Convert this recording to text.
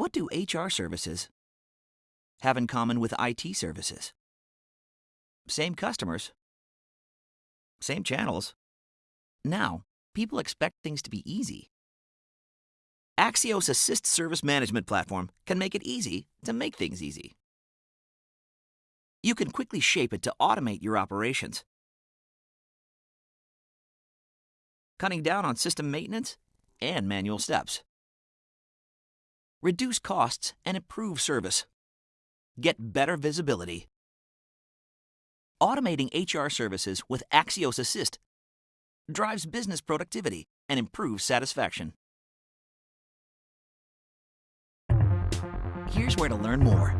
What do HR services have in common with IT services? Same customers, same channels. Now, people expect things to be easy. Axios assyst Service Management Platform can make it easy to make things easy. You can quickly shape it to automate your operations, cutting down on system maintenance and manual steps. Reduce costs and improve service. Get better visibility. Automating HR services with Axios assyst drives business productivity and improves satisfaction. Here's where to learn more.